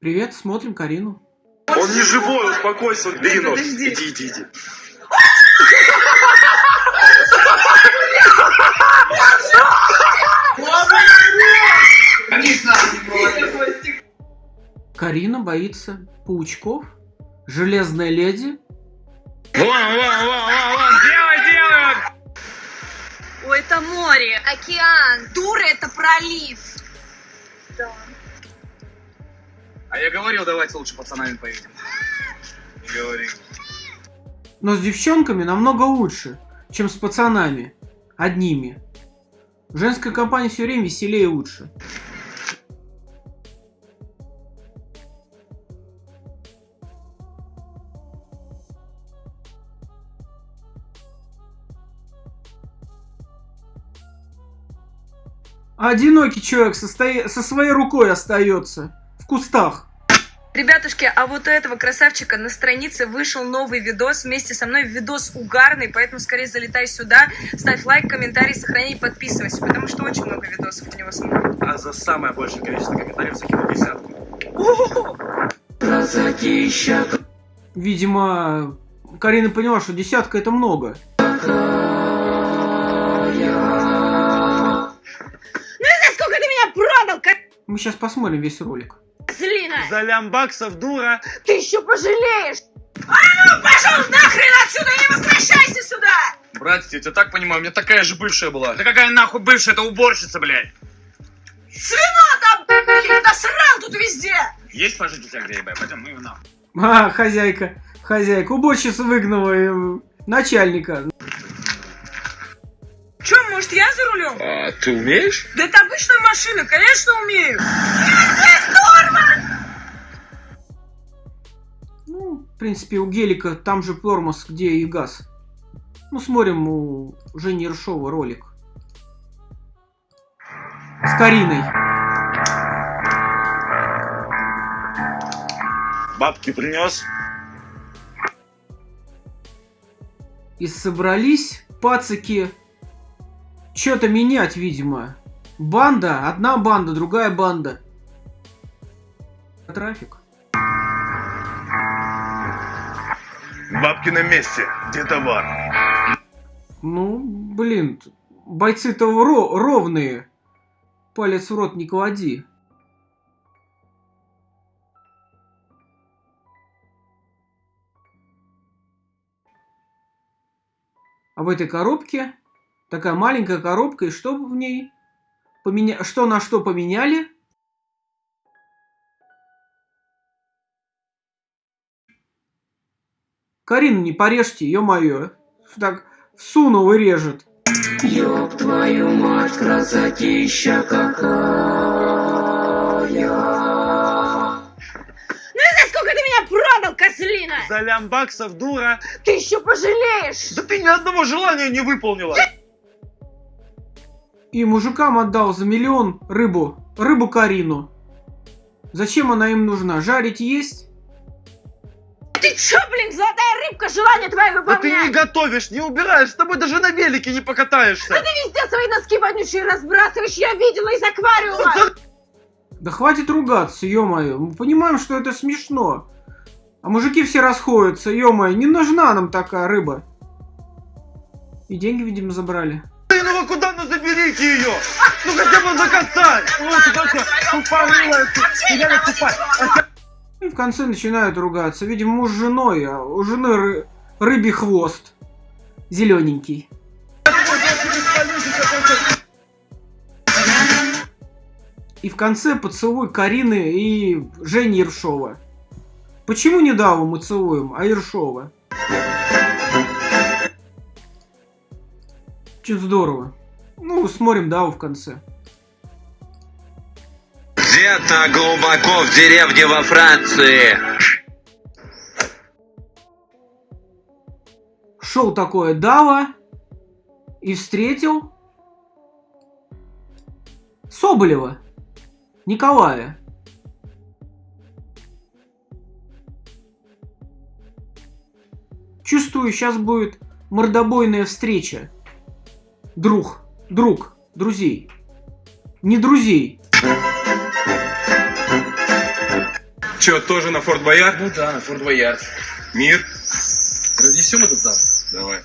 Привет, смотрим Карину. Он не живой, успокойся. Подожди. Иди, иди, иди. Карина боится паучков? Железная леди? Вон, вон, вон, вон, вон, делай, делай! Ой, это море. Океан. Дура, это пролив. Да. А я говорил, давайте лучше пацанами поедем. Не говори. Но с девчонками намного лучше, чем с пацанами. Одними. Женская компания все время веселее и лучше. Одинокий человек со, со своей рукой остается. Кустах. Ребятушки, а вот у этого красавчика на странице вышел новый видос вместе со мной. Видос угарный, поэтому скорее залетай сюда, ставь лайк, комментарий, сохраняй, подписывайся, потому что очень много видосов у него смотрят. А за самое большее количество комментариев закинул десятку. Видимо, Карина поняла, что десятка это много. Сколько ты меня продал, как Мы сейчас посмотрим весь ролик. За лямбаксов, дура! Ты еще пожалеешь! Пошел нахрен отсюда не возвращайся сюда! Братец, я тебя так понимаю, у меня такая же бывшая была. Да какая нахуй бывшая, это уборщица, блядь! Свино там, блин, насрал тут везде! Есть пожить у тебя где, ебать? Пойдем, ну и нахуй. А, хозяйка, хозяйка, уборщица выгнала э, начальника. Че, может, я за рулем? А ты умеешь? Да это обычная машина, конечно, умею. Принципе, у Гелика там же тормоз, где и газ. Ну, смотрим у Жени Ершова ролик. С Кариной. Бабки принес? И собрались пацики что-то менять, видимо. Банда, одна банда, другая банда. Трафик. Бабки на месте. Где товар? Ну, блин, бойцы-то ро- ровные. Палец в рот не клади. А в этой коробке такая маленькая коробка, и что в ней? Поменя... Что на что поменяли? Карину не порежьте, ё-моё. Так всунул и режет. Ёб твою мать, красотища какая. За сколько ты меня продал, козлина? За лямбаксов, дура! Ты еще пожалеешь! Да ты ни одного желания не выполнила! И мужикам отдал за миллион рыбу. Рыбу Карину. Зачем она им нужна? Жарить есть? Ты че, блин, золотая рыбка, желание твое Да ты не выполнять? готовишь, не убираешь, с тобой даже на велике не покатаешься! Ты везде свои носки вонючие разбрасываешь, я видела из аквариума! Да хватит ругаться, ё-моё. Мы понимаем, что это смешно. А мужики все расходятся, ё-моё. Не нужна нам такая рыба. И деньги, видимо, забрали. Блин, ну вы куда, ну заберите ее! Ну хотя бы закатать! Ну ты только тупорылая, ты реально тупая! И в конце начинают ругаться. Видимо, муж с женой, а у жены ры- рыбий хвост. Зелененький. И в конце поцелуй Карины и Жени Ершова. Почему не Даву мы целуем, а Ершова? Очень здорово. Ну, смотрим Даву в конце. Где-то глубоко в деревне во Франции. Шел такое Дава и встретил Соболева, Николая. Чувствую, сейчас будет мордобойная встреча. Друг, друг, друзей. Не друзей. Че, тоже на Форт Боярд? Ну да, на Форт Боярд. Мир? Разнесем этот зал? Давай.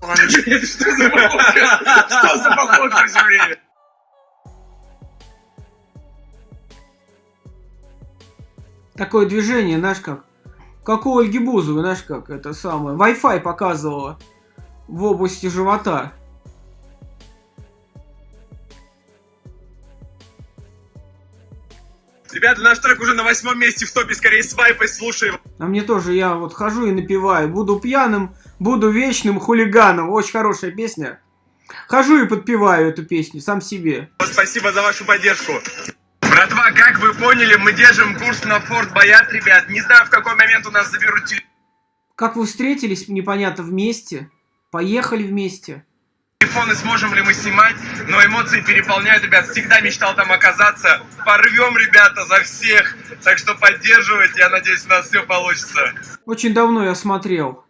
Что за походка? Что за походка все время? Такое движение, знаешь как? Как у Ольги Бузовой, знаешь как, это самое. Wi-Fi показывала в области живота. Ребята, наш трек уже на восьмом месте в топе, скорее свайпай, слушаем. А мне тоже, я вот хожу и напеваю. Буду пьяным, буду вечным хулиганом. Очень хорошая песня. Хожу и подпеваю эту песню сам себе. Спасибо за вашу поддержку. Братва, как вы поняли, мы держим курс на Форт Боярд, ребят. Не знаю, в какой момент у нас заберут Как вы встретились, непонятно, вместе? Поехали вместе? Телефоны, сможем ли мы снимать, но эмоции переполняют, ребят. Всегда мечтал там оказаться. Порвем, ребята, за всех. Так что поддерживайте, я надеюсь, у нас все получится. Очень давно я смотрел.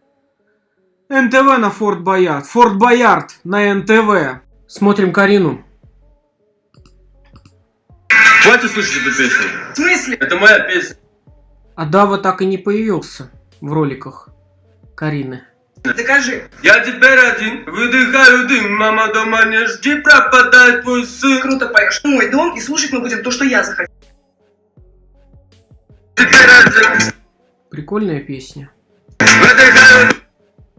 НТВ на Форт Боярд. Форт Боярд на НТВ. Смотрим Карину. Хватит слушать эту песню. В смысле? Это моя песня. А Дава так и не появился в роликах Карины. Докажи. Я теперь один, выдыхаю дым, мама дома не жди, пропадает твой сын. Круто поешь. В мой дом и слушать мы будем то, что я захочу. Теперь один, Прикольная песня. выдыхаю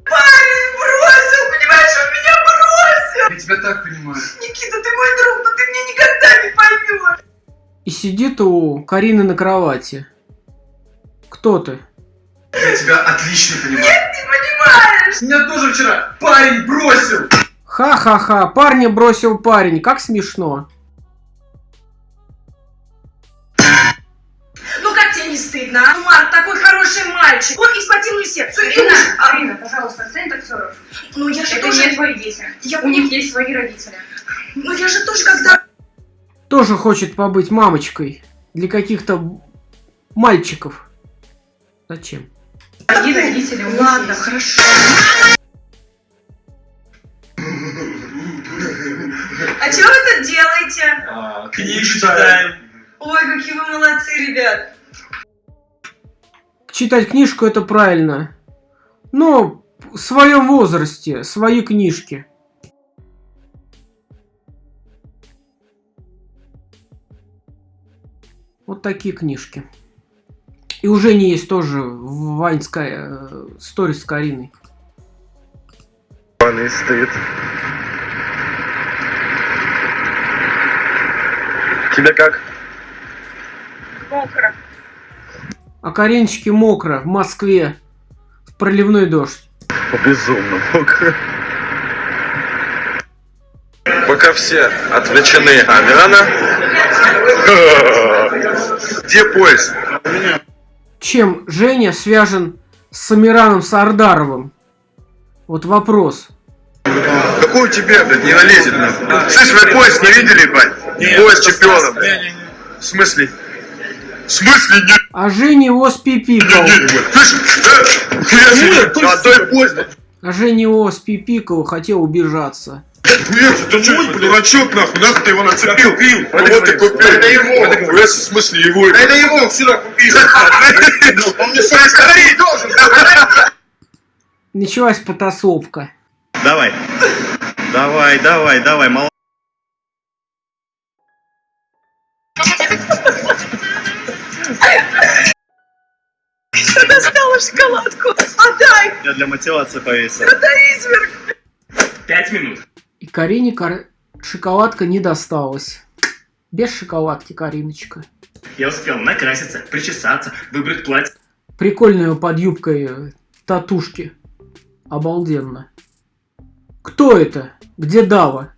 Парень бросил, понимаешь, он меня бросил. Я тебя так понимаю. Никита, ты мой друг, но ты меня никогда не поймешь. И сидит у Карины на кровати. Кто ты? Я тебя отлично понимаю. Понимаешь? Меня тоже вчера парень бросил. Ха-ха-ха, парня бросил парень, как смешно. Ну как тебе не стыдно, а? Марк такой хороший мальчик. Он и схватил мне сердце. Арина, Арина, пожалуйста, отстань от актеров. Ну я же Это тоже... не твои дети. Я У них есть свои родители. Ну я же тоже когда... Тоже хочет побыть мамочкой для каких-то мальчиков. Зачем? Одни родители у них Ладно, хорошо. А что вы тут делаете? А, Книги читаем. Ой, какие вы молодцы, ребят. Читать книжку это правильно. Но в своем возрасте, свои книжки. Вот такие книжки. И уже не есть тоже в Ваньская сторис с Кариной. Паны стоит. Тебе как? Мокро. А Кариночке мокро в Москве. В проливной дождь. Безумно мокро. Пока все отвлечены Амирана. Где поезд? Чем Женя свяжен с Самираном Сардаровым? Вот вопрос. Какой у тебя, блядь, не налезет нахуй? Слышь, вы поезд не видели, бать? Поезд чемпионов. В смысле? В смысле нет? А Женя его спипикал. Слышь, а то и поезд. А Женя его спипикал, хотел убежаться. Нет, ты что, дурачок, нахуй, нахуй ты его нацепил? Купил. Кого ты купил? Это его. В смысле его? Это его, он вчера купил. Он мне свои скорее должен. Началась потасовка. Давай. Давай, давай, давай, мол... Достала шоколадку. Отдай, Я для мотивации повесил. это изверг. Пять минут. Карине кар- шоколадка не досталась. Без шоколадки, Кариночка. Я успел накраситься, причесаться, выбрать платье. Прикольную под юбкой э, татушки. Обалденно. Кто это? Где Дава?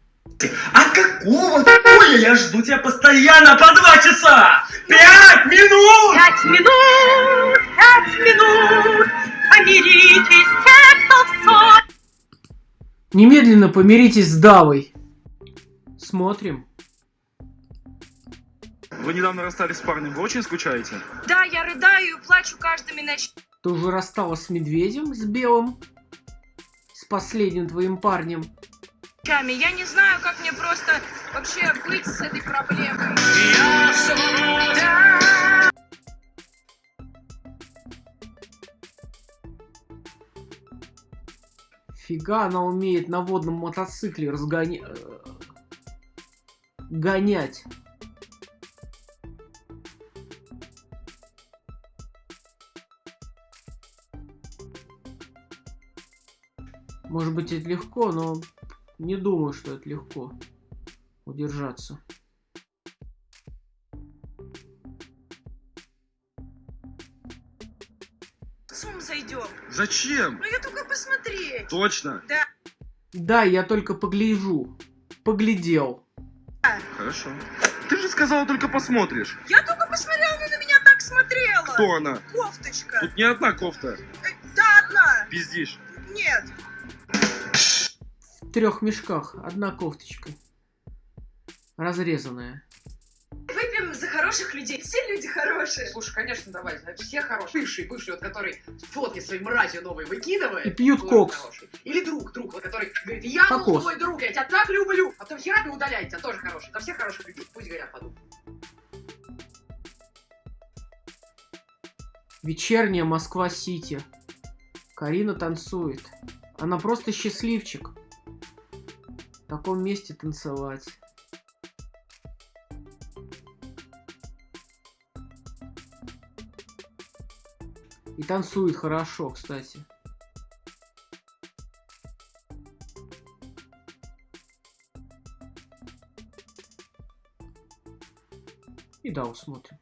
А какого хуя я жду тебя постоянно по два часа? Пять минут! Пять минут, пять минут, помиритесь, те, кто в ссоре. Немедленно помиритесь с Давой. Смотрим. Вы недавно расстались с парнем, вы очень скучаете? Да, я рыдаю и плачу каждыми ночами. Ты уже рассталась с медведем, с белым? С последним твоим парнем? Я не знаю, как мне просто вообще быть с этой проблемой. Фига она умеет на водном мотоцикле разгонять. Гонять. Может быть это легко, но не думаю, что это легко удержаться. С ума зайдем. Зачем? Ну я только посмотреть. Точно? Да. Да, я только погляжу. Поглядел. Хорошо. Ты же сказала, только посмотришь. Я только посмотрела, она на меня так смотрела. Кто она? Кофточка. Тут не одна кофта. Э, Да, одна. Пиздишь. Нет. В трех мешках. Одна кофточка. Разрезанная. Хороших людей. Все люди хорошие. Слушай, конечно, давай. Значит, все хорошие. Бывший, бывший, вот который фотки своей мразью новой выкидывает. И пьют кокс. хороший. Или друг, друг, вот который говорит, я Кокос. твой друг, я тебя так люблю. А потом хера ты удаляет тебя, тоже хороший. Там все хороших людей, пусть горят в аду. Вечерняя Москва-Сити. Карина танцует. Она просто счастливчик. В таком месте танцевать. И танцует хорошо, кстати. И да, усмотрим.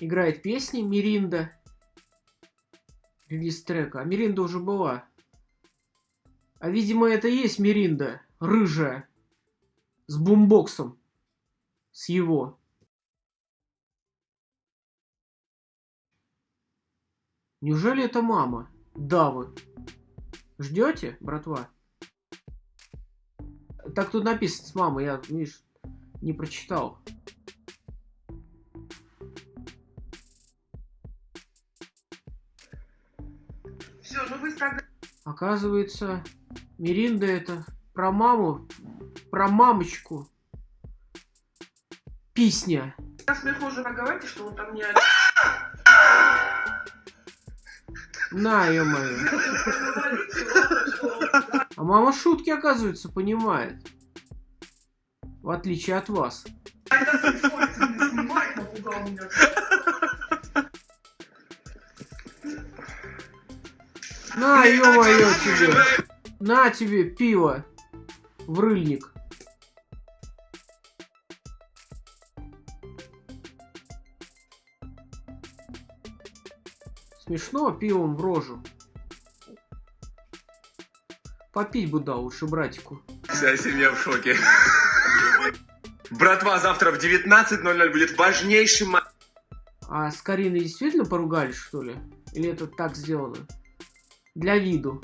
Играет песни Миринда. Релиз трека. А Миринда уже была. А видимо это и есть Миринда. Рыжая. С бумбоксом. С его. Неужели это мама? Давы. Ждете, братва? Так тут написано с мамой, я, видишь, не прочитал. Все, ну вы тогда... Оказывается, Миринда это про маму, про мамочку. Песня. смеху уже говорите, что он там не... На, ё-моё. А мама шутки, оказывается, понимает. В отличие от вас. На, ё-моё, тебе. На тебе пиво. В Смешно пивом в рожу. Попить бы дал лучше братику. Вся семья в шоке. Братва, завтра в 19.00 будет важнейший матч. А с Кариной действительно поругались, что ли? Или это так сделано? Для виду.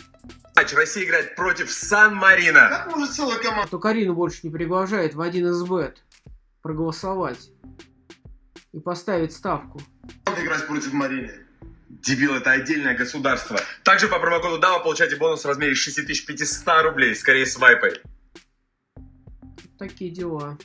Россия играет против Сан-Марина. Как может целая команда? То Карину больше не приглашает в один из бет проголосовать и поставить ставку. играть против Марины? Дебил, это отдельное государство. Также по промокоду DAVA получаете бонус в размере 6500 рублей, скорее с вайпой. Такие дела.